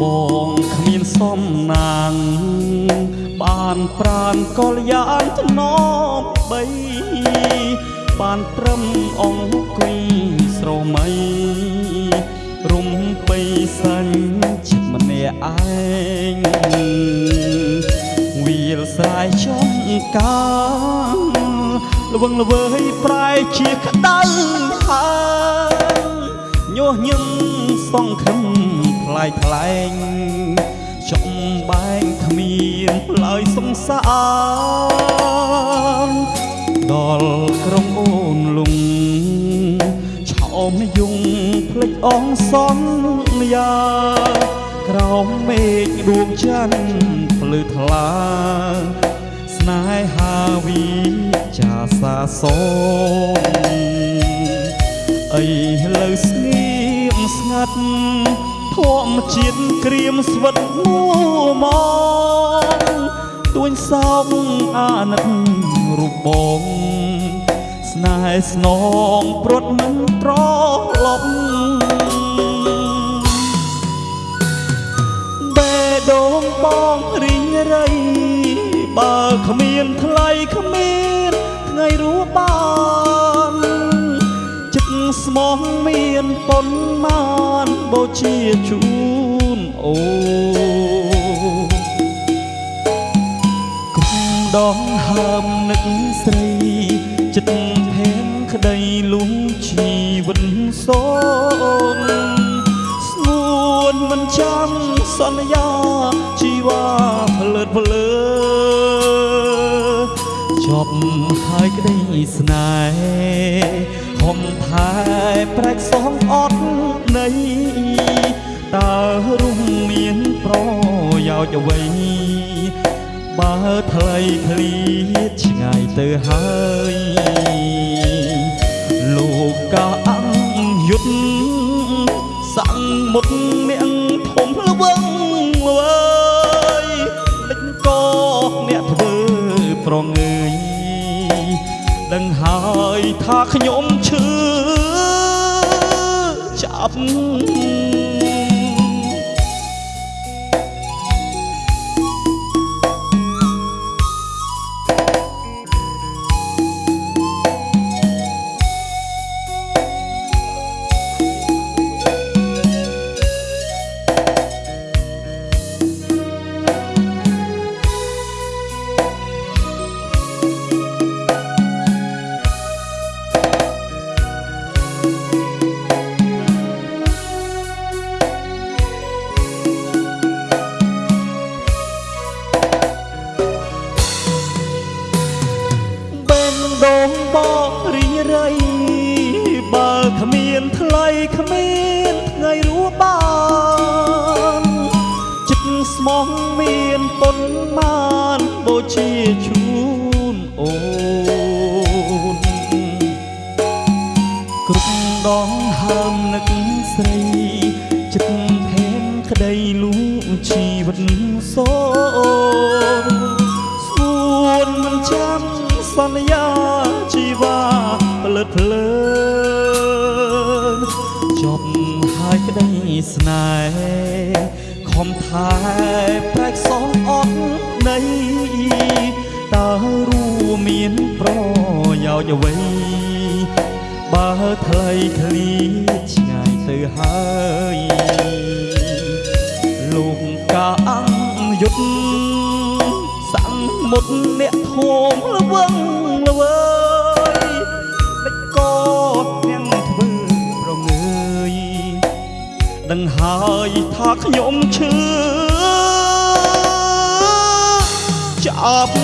បងគ្មានសំណាង បានប្រានកលយ៉ាងថ្នមបីបានត្រឹមអង្គុយស្រមៃរុំបីសាញ់ចិត្តម្នាក់ឯងវាលស្រែចំកាល្វឹងល្វើយប្រែជាក្តៅហើយញុះញឹមសងខឹម ថ្លៃថ្លែងចំបែងគ្មានផ្លើយសង្សារដល់ក្រុមអូនលងឆោមយងភ្លេចអងសន្យាក្រោមមេឃដួងច័ន្ទភ្លឺថ្លាស្នេហាវិចាសាសូមអីលើស្ងៀមស្ងាត់ ធម្មជាតិក្រៀមស្វិតមួមកទួញសោកអាណិតរូបបងស្នេហ៍ស្នងព្រុតមិនត្រឡប់បេះដូងបងរីងរៃបើគ្មានថ្លៃគ្មានថ្ងៃរស់បានចិត្ត ស្មោះមានប៉ុន្មានបូជាជូនអូគុំដងហើមនឹកស្រីចិត្តភេមក្តីលួងជីវិតសូនស្ងួនមិនចាំសន្យាជីវ៉ាផលិតផលើចប់ហើយក្តីស្នេហ៍ ហំថែប្រែកសងអត់នៃតើរុំមានប្រយោជន៍អ្វីបើថ្លៃធ្លីឆ្ងាយទៅហើយលោកកាអង្គយុទ្ធសាំងមុតនាងធំល្វឹងវើយដេចក៏អ្នកធ្វើប្រងើយដឹងហើយថាខ្ញុំឈឺចាប់ បេះ បករីងរៃបើគ្មានថ្លៃគ្មានថ្ងៃរស់បានចិត្តស្មោះមានប៉ុន្មានបូជាជូនអូនគ្រប់ដងហើមនឹកស្រីចិត្តភេនក្តីលួងជីវិតសូនស្ងួនមិនចាំសន្យាជីវ៉ាផ លិតភ្លើងចប់ហើយក្តីស្នេហ៍ខំថែប្រែកសងអត់នៃតើរួមមានប្រយោជន៍អ្វីបើថ្លៃថ្លីឆ្ងាយទៅហើយលោកកាអង្គយុទ្ធសាំងមុតអ្នកធំល្វឹង ខ្ញុំឈឺចាប់